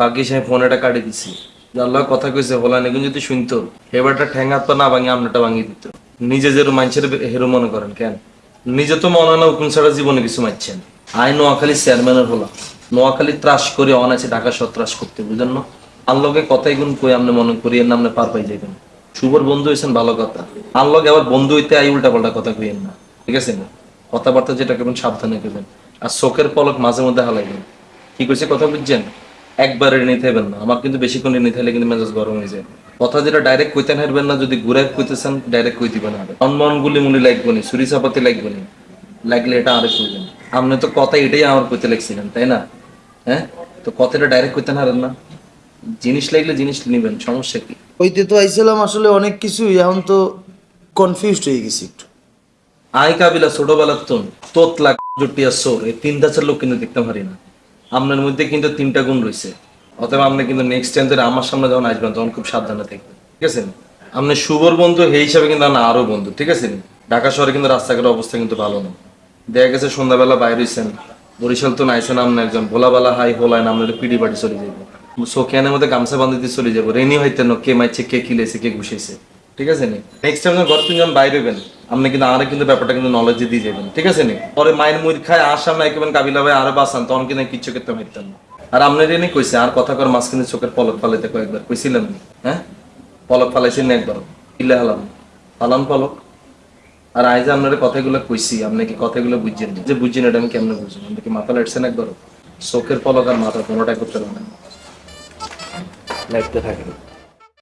বাকি সে ফোনেটা কাটি দিছি। আল্লাহ কথা কইছে, হলা নেগুন যদি শুনতো এবারটা ঠ্যাং হাত না ভাঙি আমনাটা ভাঙি দিত। নিজে যে মানুষের হেরো মনে করেন, কেন? নিজে তো মনে না হুকুম ছাড়া জীবনে কিছু মারছেন আই নোয়াখালী চেয়ারম্যানের হলাম নোয়াখালী ত্রাস করে অনাছে ঢাকা সহ ত্রাস করতে, বুঝলেন না? আল্লগে কথাই গুণ কই আপনি মনে করি, এর নামনে পার পাই যাবেন শুভর বন্ধু হয়েছেন ভালো কথা। আল্লগে আবার বন্ধু হইতে আই উল্টা পাল্টা কথা কইেন না। ঠিক আছে না? কথাবার্তা যেটা করবেন সাবধানে করবেন আর চোখের পলক মাঝে মধ্যে হালাইবেন। কি কইছে, কথা বুঝছেন? একবারে নিতে হবেন না। আমার কিন্তু বেশিক্ষণ নিতে হলে কিন্তু মেজাজ গরম হয়ে যায়। কথা যেটা ডাইরেক্ট কইতেন হারবেন না যদি ঘুরে কইতেছেন ডাইরেক্ট কই দিবেন আর অনমন গুলি মুলি লাগবো নি ছুরি চাপাতি লাগবো নি। লাগলে এটা আরেক কইবেন আপনি তো কথা এটাই আমার কইতে লাগছিলেন তাই না? হ্যাঁ? তো কথাটা ডাইরেক্ট কইতেন হারেন না। জিনিস লাগলে জিনিস নিবেন সমস্যা কি? হইতে তো আইছিলাম আসলে অনেক কিছুই এখন তো কনফিউজড হয়ে গেছি একটু। আই কাবিলা ছোটবেলার তো তোতলা জুটিয়া সোর এই তিন ধাঁচের লোক কিন্তু দেখতে পারি না। আপনার মধ্যে কিন্তু তিনটা গুণ রয়েছে। অতএব আপনি কিন্তু নেক্সট টাইম ধরে আমার সামনে যখন আসবেন, তখন খুব সাবধানে থাকবেন। ঠিক আছে? আপনি শুভর বন্ধু, সেই হিসাবে কিন্তু আমরা আরও বন্ধু। ঠিক আছে? ঢাকা শহরে কিন্তু রাস্তাঘাটের অবস্থা কিন্তু ভালো না। দেখা গেছে সন্ধ্যাবেলা বাইরে হইছেন। বরিশাল তো নাইছেন আপনি একজন। ভোলাবেলা হাই হোলায় না আপনার পিড়ি বাড়ি চলে যাব সোকিয়ানের মধ্যে গামছা বান্ধি দিয়ে চলে যাব রেনি হইতে না, কে মাইছে, কে কিলেছে কে ঘুষেছে ঠিক আছে নি? নেক্সট টাইম ঘর যখন বাইরে হবেন আপনি কিন্তু আরে কিন্তু ব্যাপারটা কিন্তু নলেজ দিয়ে যাবেন ঠিক আছে নি? পরে মায়ের মুড় খায়, আসাম একেবারে কাবিলা ভাই আরও বাঁচান তখন কিন্তু কিচ্ছু করতে পারতাম না। আর আপনার এনে কইছে, আর কথা কর মাঝখানে চোখের পলক ফালাইতে কয়েকবার কইছিলাম নি? হ্যাঁ? পলক ফালাইছেন না একবার। ইলে হালাম। হালাম পলক। আর আইজ আপনার কথাগুলো কইছি আপনি কি কথাগুলো বুঝছেন যে বুঝছেন এটা আমি কেমনে বুঝছেন আপনি কি মাথা লাইটছেন একবার চোখের পলক আর মাথা কোনোটাই করতে পারেন না। লাইটতে থাকেন